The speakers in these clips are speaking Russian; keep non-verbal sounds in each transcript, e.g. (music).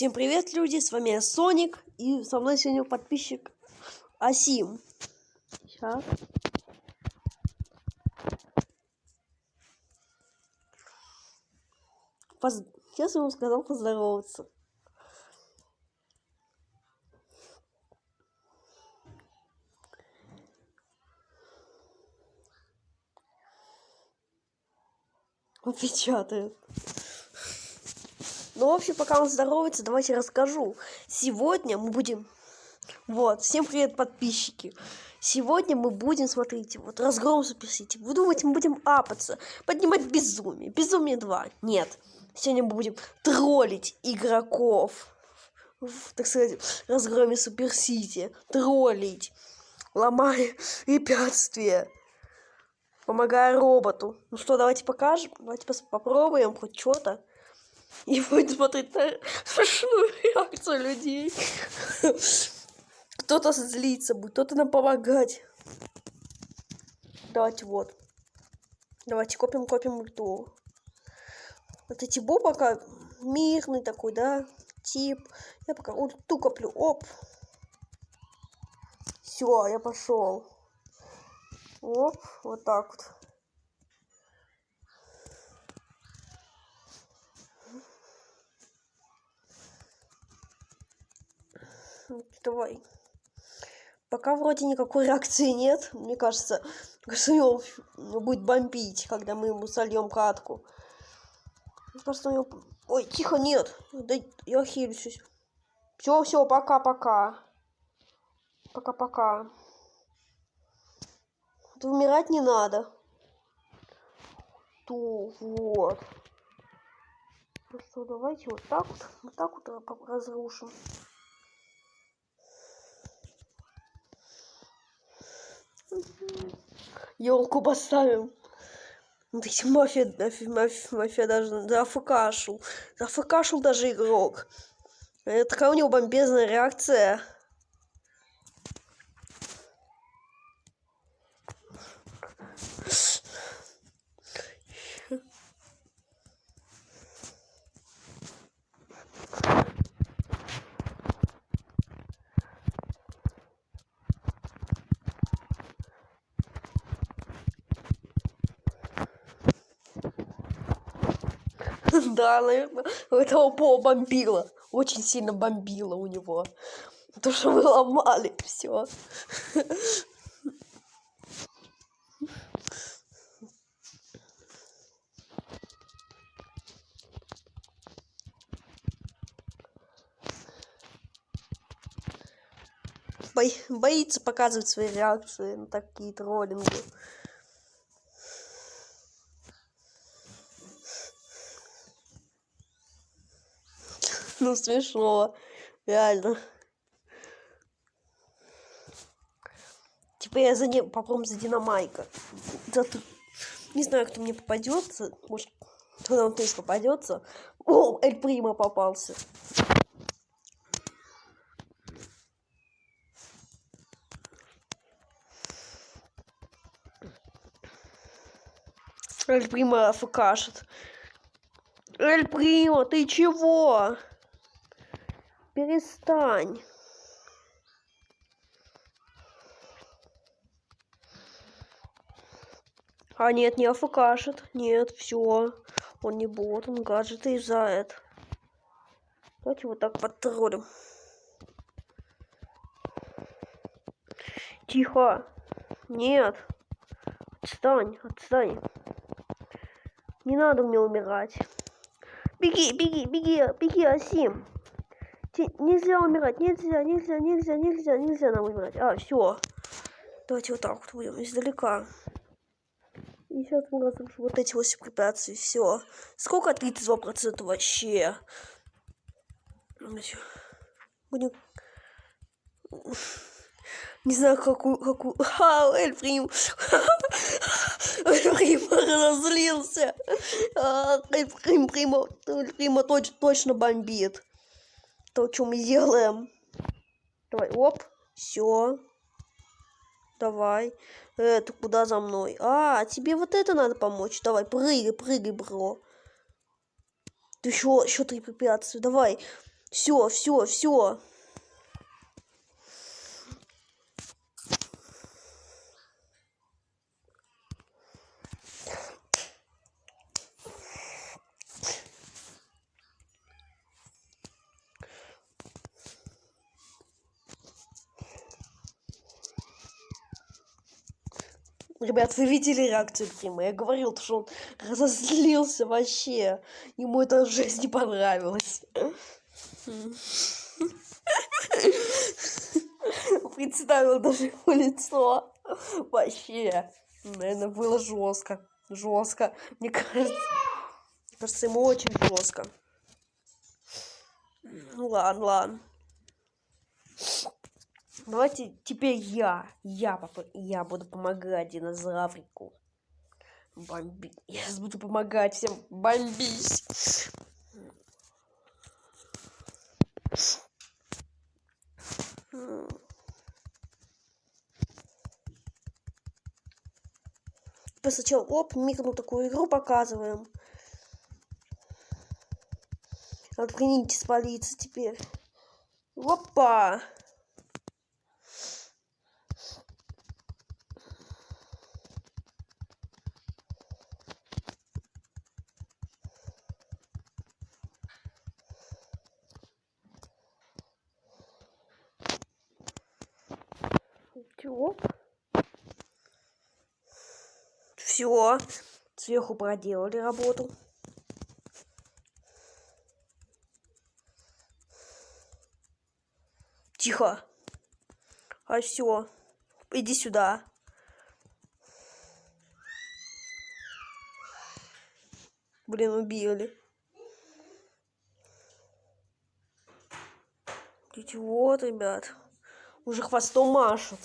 Всем привет, люди, с вами я Соник, и со мной сегодня подписчик Асим. Сейчас. Поз... Сейчас ему сказал поздороваться. Он печатает. Ну, в общем, пока он здоровается, давайте расскажу. Сегодня мы будем... Вот, всем привет, подписчики. Сегодня мы будем, смотрите, вот разгром Суперсити. Вы думаете, мы будем апаться, поднимать безумие. Безумие 2. Нет. Сегодня мы будем троллить игроков. В, так сказать, разгроме Суперсити. Троллить. Ломая препятствия помогая роботу. Ну что, давайте покажем, давайте попробуем хоть что-то. И будет смотреть на смешную реакцию людей. Кто-то злиться будет, кто-то нам помогать. Давайте вот. Давайте копим, копим ульту. Вот эти бо пока мирный такой, да, тип. Я пока ульту коплю. Оп. Все, я пошел. Оп, вот так вот. Давай. Пока вроде никакой (laughs) реакции нет. Мне кажется, его будет бомбить, когда мы ему сольем катку. Просто у него... Ой, тихо, нет. Да я хилюсь. Все, все, пока-пока. Пока-пока. Умирать не надо. То вот. Ну что, давайте вот так вот, вот так вот разрушим. Елку поставим. Вот эти мафия, мафия, мафия, мафия даже зафкашил. Зафкашил даже игрок. Это такая у него бомбезная реакция. Да, наверное, этого По бомбило. Очень сильно бомбило у него. То, что мы ломали все. боится показывать свои реакции на такие троллинги. (laughs) Ну, смешно. Реально. Типа я за ним попробуем за Динамайка. Зато... Не знаю, кто мне попадется. Может, кто нам тоже попадется. О, Эль Прима попался. Эль Прима фкашет. Эль Прима, ты чего? Перестань. А нет, не афкашет. Нет, все. Он не бот, он гаджеты изает. Давайте вот так потроллим. Тихо. Нет. Отстань, отстань. Не надо мне умирать. Беги, беги, беги, беги, Асим. Нельзя умирать, нельзя, нельзя, нельзя, нельзя, нельзя нам умирать. А, все. Давайте вот так вот будем издалека. И сейчас мы разрушим вот эти 8 препятствий. Все. Сколько 32% вообще? Будем... Не знаю, какую... какую... Ха, Эльфрим! (laughs) Эльфрим разозлился! Эльфрим, Прима, Эльфрима точ, точно бомбит то, что мы делаем. Давай, оп, все. Давай. Это куда за мной? А, тебе вот это надо помочь. Давай, прыгай, прыгай, бро. Ты еще, еще три препятствия. Давай. Все, все, все. Ребят, вы видели реакцию Крима? Я говорил, что он разозлился вообще. Ему это жесть не понравилось. Представил даже его лицо. Вообще. Наверное, было жестко. Жестко. Мне кажется, мне кажется, ему очень жестко. Ну ладно, ладно. Давайте теперь я, я, папа, я буду помогать динозаврику. Бомби. Я буду помогать всем бомбить. Сначала, оп, микну такую игру показываем. Открыните спалиться теперь. Опа! Все. Все. Сверху проделали работу. Тихо. А все. Иди сюда. Блин, убили. Вот, ребят. Уже хвостом машут.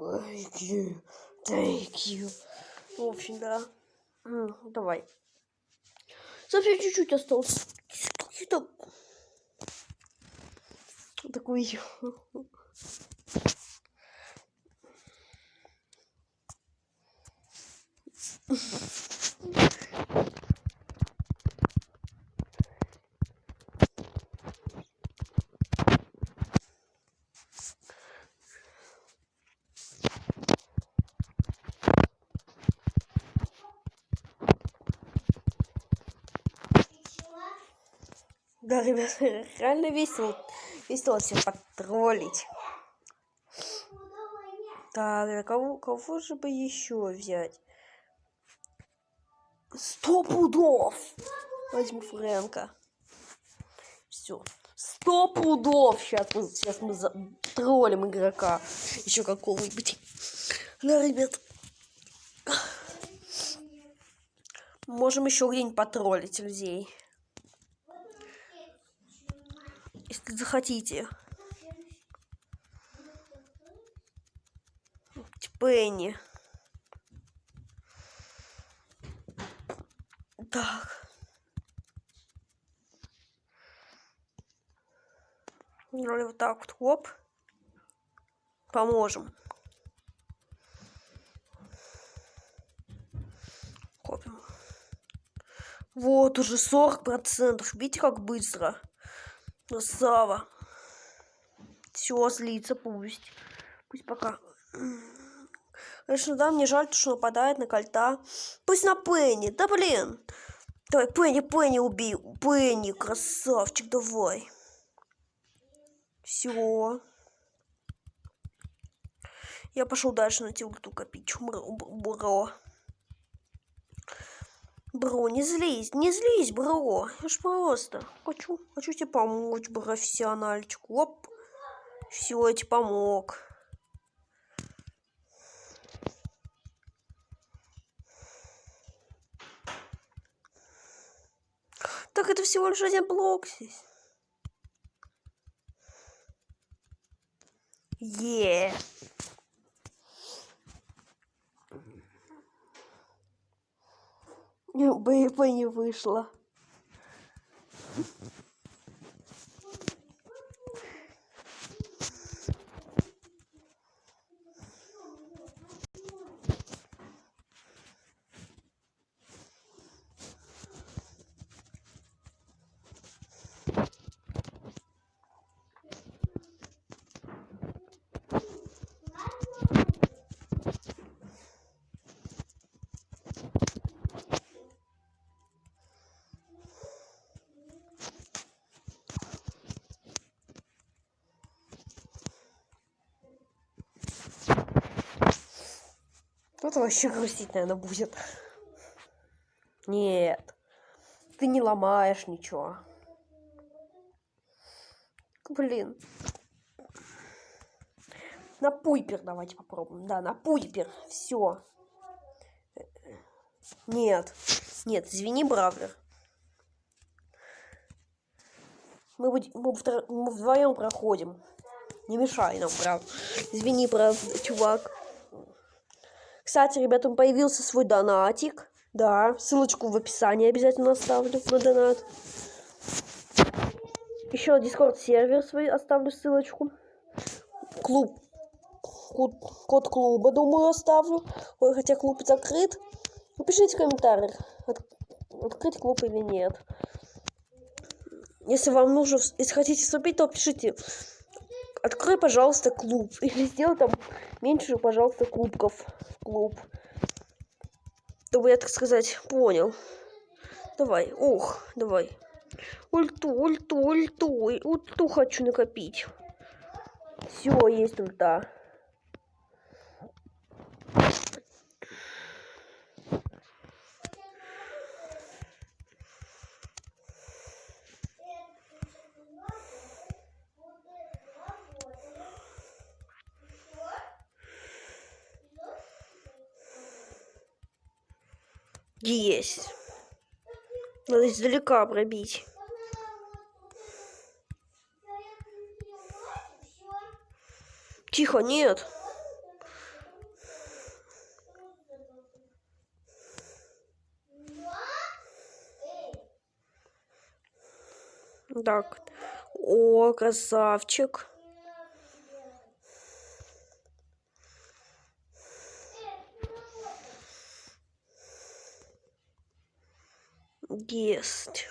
Thank you. Thank you. В общем, да. Давай. Совсем чуть-чуть осталось. Какие-то... Такой... (laughs) Да, ребят, реально весело. Весело всех потроллить. Так, кого, кого же бы еще взять? Сто пудов! Возьму Фрэнка. Все. Сто пудов! Сейчас мы, сейчас мы троллим игрока. Еще какого-нибудь. Да, ребят. Можем еще где-нибудь потроллить людей. Если захотите. Пенни. Так. Вроде вот так вот, оп. Поможем. Копим. Вот уже 40%. Видите, как быстро? Красава. Все, слиться пусть. Пусть пока. Конечно, да, мне жаль, что нападает на кольта. Пусть на Пенни. Да блин. Давай, Пенни, Пенни убей. Пенни, красавчик, давай. Все. Я пошел дальше на тилту копить. Бро. Бро, не злись, не злись, бро. Я ж просто хочу, хочу тебе помочь, профессиональчик. Оп. Все, я тебе помог. Так это всего лишь один блок здесь. Е. Yeah. БП не вышло. Вот вообще грустить, наверное, будет. Нет. Ты не ломаешь ничего. Блин. На пуйпер давайте попробуем. Да, на пуйпер. Все. Нет. Нет, извини, Бравлер. Мы, будем, мы, втро, мы вдвоем проходим. Не мешай нам, прав. Извини, прав, чувак. Кстати, ребятам появился свой донатик. Да, ссылочку в описании обязательно оставлю на донат. Еще дискорд сервер свой оставлю ссылочку. Клуб. Код, клуба, думаю, оставлю. Ой, хотя клуб закрыт. Напишите в комментариях, от, открыть клуб или нет. Если вам нужно, если хотите вступить, то пишите. Открой, пожалуйста, клуб. (laughs) Или сделай там меньше, пожалуйста, клубков. Клуб. Чтобы я, так сказать, понял. Давай, ох, давай. Ульту, ульту, ульту, ульту хочу накопить. Все, есть ульта. Есть. Надо издалека пробить. Тихо, нет. Так. О, красавчик. Есть.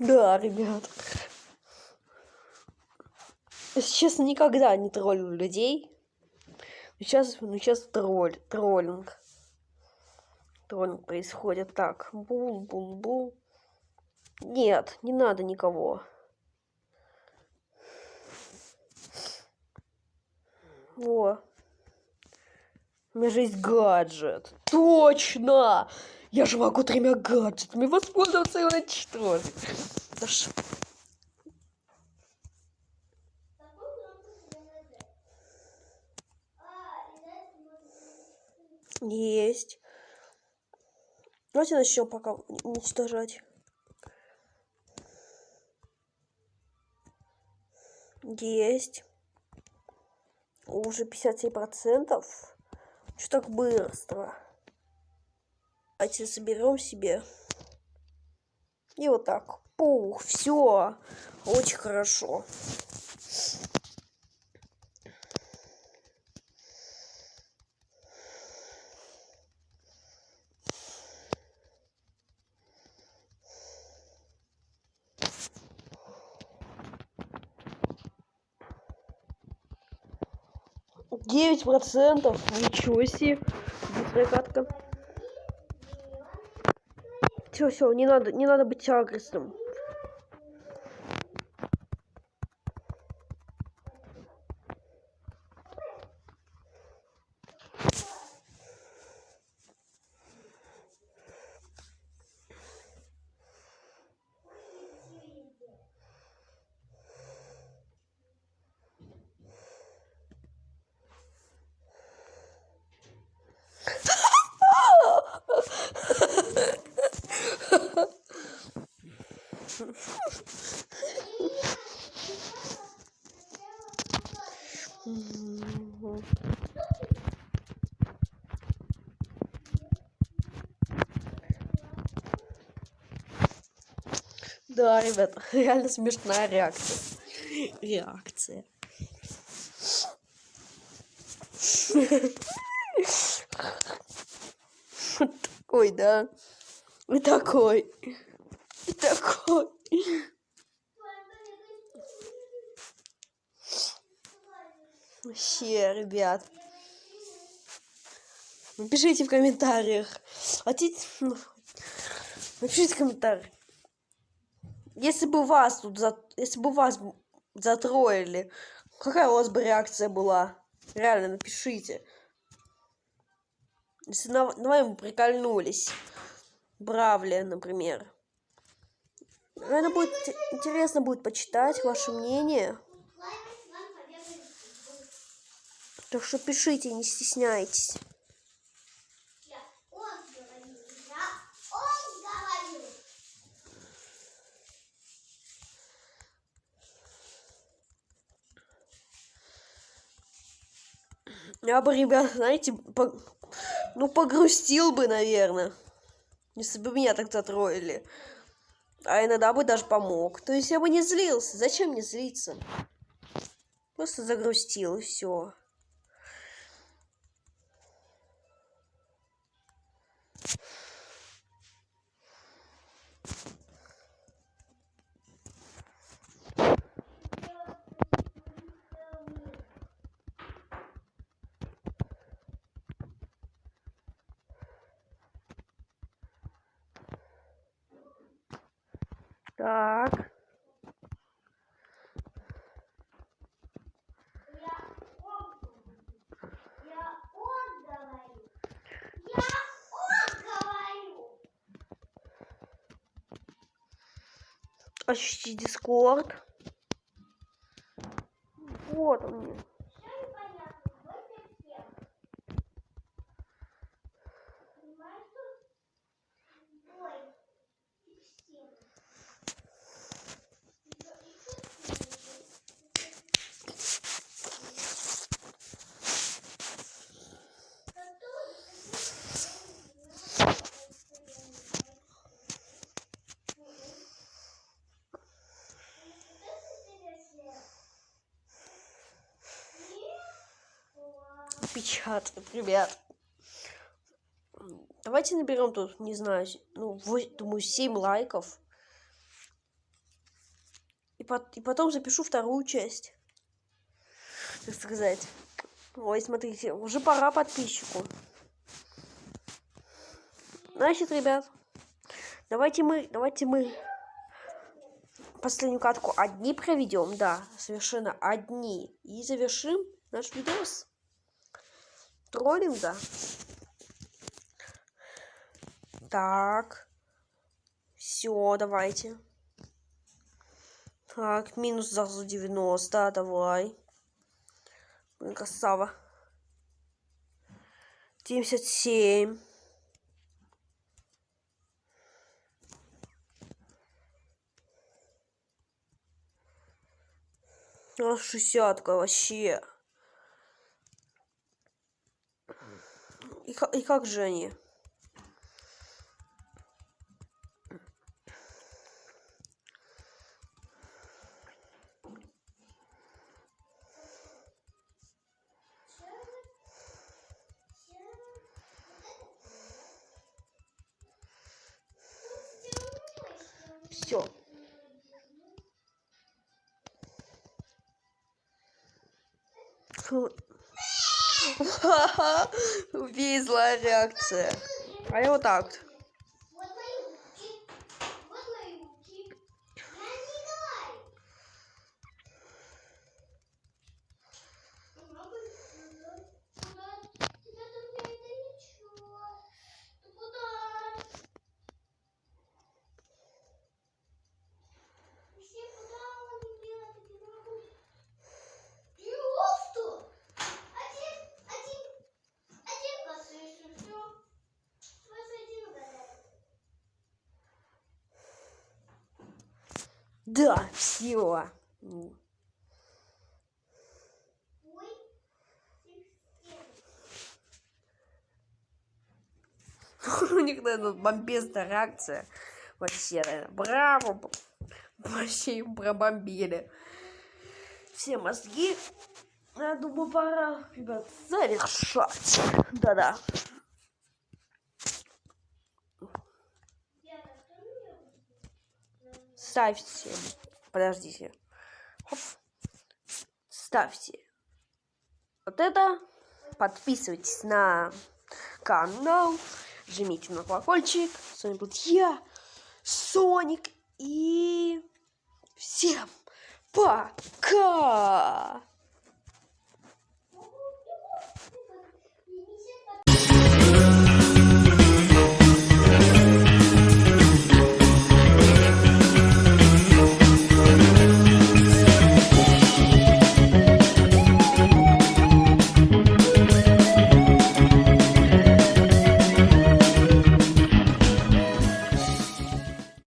Да, ребят. Если честно, никогда не троллю людей. Сейчас, ну сейчас тролль, троллинг. Троллинг происходит. Так, бул, бул, бул. Нет, не надо никого. Во. У меня же есть гаджет. Точно! Я же могу тремя гаджетами воспользоваться и уничтожить. Да ш... Есть. Давайте начнем пока уничтожать. Есть. Уже 57%. Что так быстро? Давайте соберем себе. И вот так. Пух, все. Очень хорошо. Девять процентов. Ничего себе. Быстрая катка. Все, все, не надо, не надо быть агрессивным. Да, ребят, (laughs) реально смешная реакция. Реакция. Такой, да. И такой. И такой. Вообще, ребят. Напишите в комментариях. Хотите... Ну, напишите в комментариях. Если бы вас тут за... Если бы вас затроили, какая у вас бы реакция была? Реально, напишите. Если на, на вами прикольнулись. Бравли, например. Наверное, будет интересно будет почитать ваше мнение. Так что пишите, не стесняйтесь. Я бы, ребят, знаете, по... ну, погрустил бы, наверное. Если бы меня так затроили. А иногда бы даже помог. То есть я бы не злился. Зачем мне злиться? Просто загрустил и все. Так. Ощутить дискорд. Вот он. Печатает, ребят. Давайте наберем тут, не знаю, ну, 8, думаю, 7 лайков. И, по и потом запишу вторую часть. Так сказать. Ой, смотрите, уже пора подписчику. Значит, ребят, давайте мы, давайте мы последнюю катку одни проведем, да, совершенно одни. И завершим наш видос. Троллим, да? Так. Все, давайте. Так, минус за 90, давай. Блин, красава. 77. Шестьдесятка вообще. И, и как же они? Все. Убей, (laughs) злая реакция. А я вот так. Да, все. (laughs) У них, наверное, бомбезная реакция. Вообще, наверное, браво. Вообще им пробомбили. Все мозги Я думаю, пора, ребят, завершать. Да-да. Ставьте. Подождите. Хоп. Ставьте. Вот это. Подписывайтесь на канал. Жмите на колокольчик. С вами был я, Соник. И всем пока!